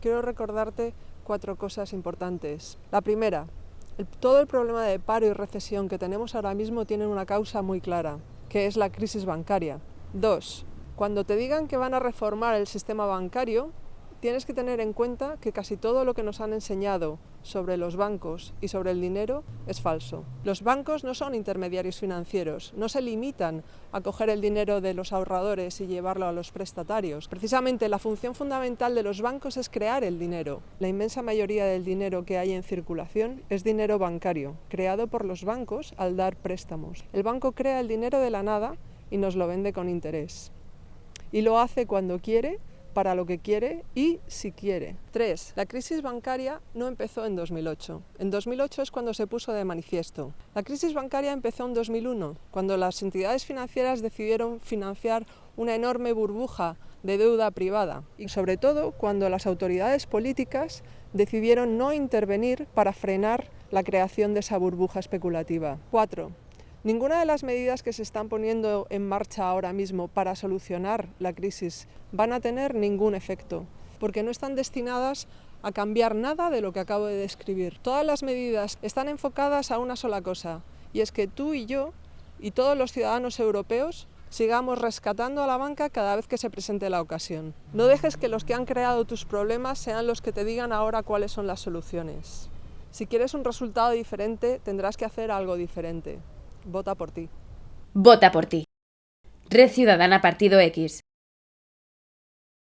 quiero recordarte cuatro cosas importantes. La primera, todo el problema de paro y recesión que tenemos ahora mismo tiene una causa muy clara, que es la crisis bancaria. Dos, cuando te digan que van a reformar el sistema bancario, tienes que tener en cuenta que casi todo lo que nos han enseñado sobre los bancos y sobre el dinero es falso. Los bancos no son intermediarios financieros, no se limitan a coger el dinero de los ahorradores y llevarlo a los prestatarios. Precisamente la función fundamental de los bancos es crear el dinero. La inmensa mayoría del dinero que hay en circulación es dinero bancario, creado por los bancos al dar préstamos. El banco crea el dinero de la nada y nos lo vende con interés. Y lo hace cuando quiere para lo que quiere y si quiere. 3. La crisis bancaria no empezó en 2008. En 2008 es cuando se puso de manifiesto. La crisis bancaria empezó en 2001, cuando las entidades financieras decidieron financiar una enorme burbuja de deuda privada y sobre todo cuando las autoridades políticas decidieron no intervenir para frenar la creación de esa burbuja especulativa. 4. Ninguna de las medidas que se están poniendo en marcha ahora mismo para solucionar la crisis van a tener ningún efecto, porque no están destinadas a cambiar nada de lo que acabo de describir. Todas las medidas están enfocadas a una sola cosa, y es que tú y yo y todos los ciudadanos europeos sigamos rescatando a la banca cada vez que se presente la ocasión. No dejes que los que han creado tus problemas sean los que te digan ahora cuáles son las soluciones. Si quieres un resultado diferente, tendrás que hacer algo diferente. Vota por ti. Vota por ti. Red Ciudadana Partido X.